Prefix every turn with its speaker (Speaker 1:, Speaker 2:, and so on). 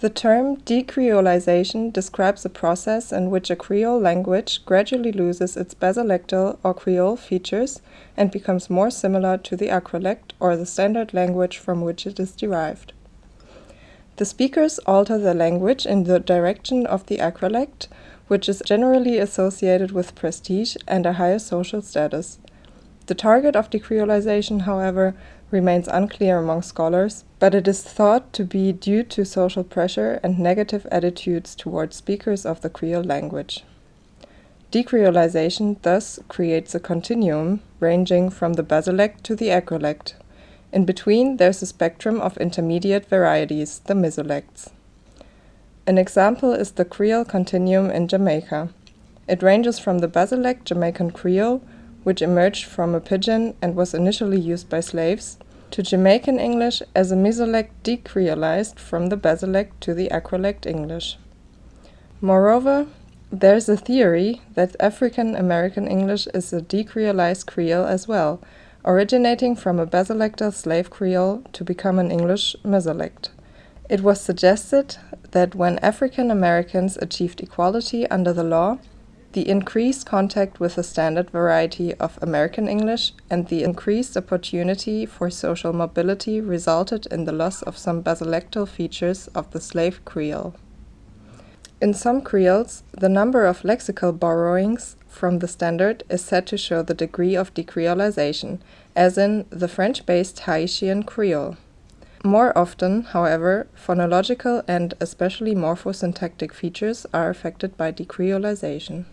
Speaker 1: The term decreolization describes a process in which a Creole language gradually loses its basilectal or Creole features and becomes more similar to the acrolect or the standard language from which it is derived. The speakers alter their language in the direction of the acrolect, which is generally associated with prestige and a higher social status. The target of decreolization, however, remains unclear among scholars, but it is thought to be due to social pressure and negative attitudes towards speakers of the Creole language. Decreolization thus creates a continuum ranging from the basilect to the acrolect. In between, there's a spectrum of intermediate varieties, the mesolects. An example is the Creole continuum in Jamaica. It ranges from the basilect Jamaican Creole which emerged from a pidgin and was initially used by slaves, to Jamaican English as a mesolect decreolized from the basilect to the acrolect English. Moreover, there is a theory that African American English is a decreolized Creole as well, originating from a basilectal slave Creole to become an English mesolect. It was suggested that when African Americans achieved equality under the law, the increased contact with the standard variety of American English and the increased opportunity for social mobility resulted in the loss of some basilectal features of the slave Creole. In some Creoles, the number of lexical borrowings from the standard is said to show the degree of decreolization, as in the French-based Haitian Creole. More often, however, phonological and especially morphosyntactic features are affected by decreolization.